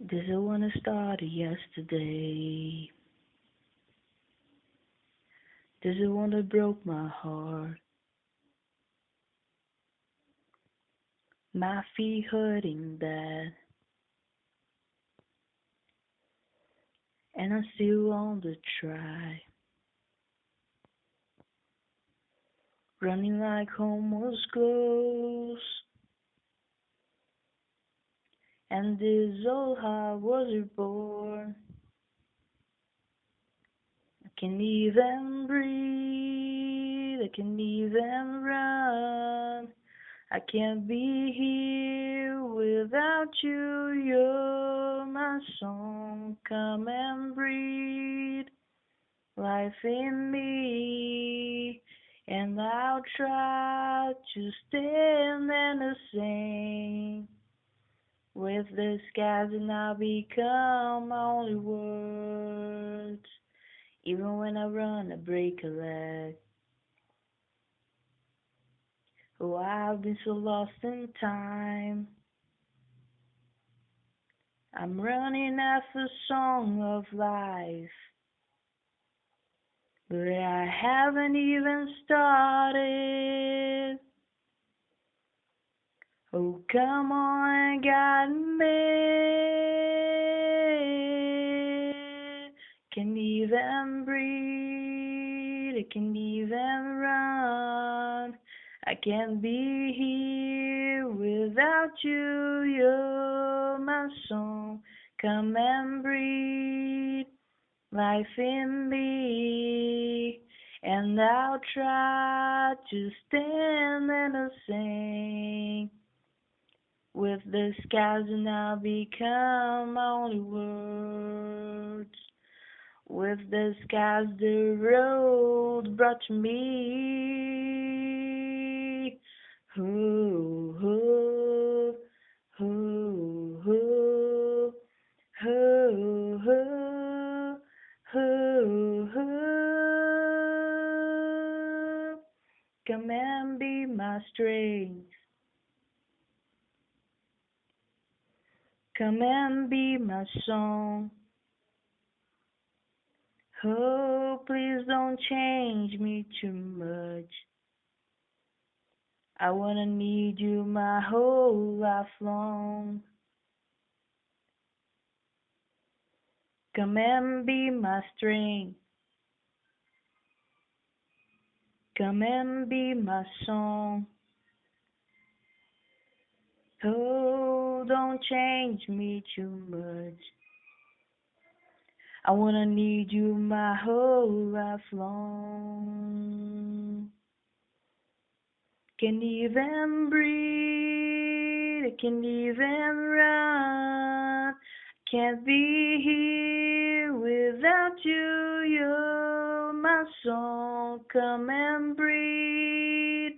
This is when it started yesterday. This is want to broke my heart. My feet hurting bad. And I still want to try. Running like was close. And this old heart was reborn. I can even breathe, I can even run. I can't be here without you. You're my song. Come and breathe life in me. And I'll try to stand and sing with the skies, and I'll become my only words. Even when I run, I break a leg. Oh, I've been so lost in time. I'm running after a song of life. But I haven't even started. Oh, come on, guide me. Can even breathe, I can even run. I can't be here without you. You're my song. Come and breathe life in me. And I'll try to stand and sing with the skies, and I'll become only words. With the skies, the road brought to me. Ooh, ooh, ooh, ooh, ooh, ooh, ooh. Come and be my strength. Come and be my song. Oh, please don't change me too much. I wanna need you my whole life long. Come and be my strength. Come and be my song. Oh, don't change me too much. I wanna need you my whole life long. Can't even breathe, I can't even run. Can't be here without you. You're my song. Come and breathe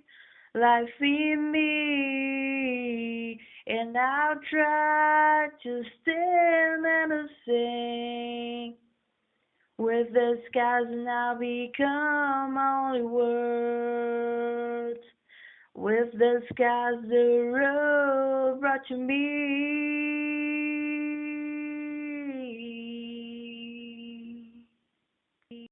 life in me. And I'll try to stand and sing with the skies, I'll become only words. With the skies, the road brought to me.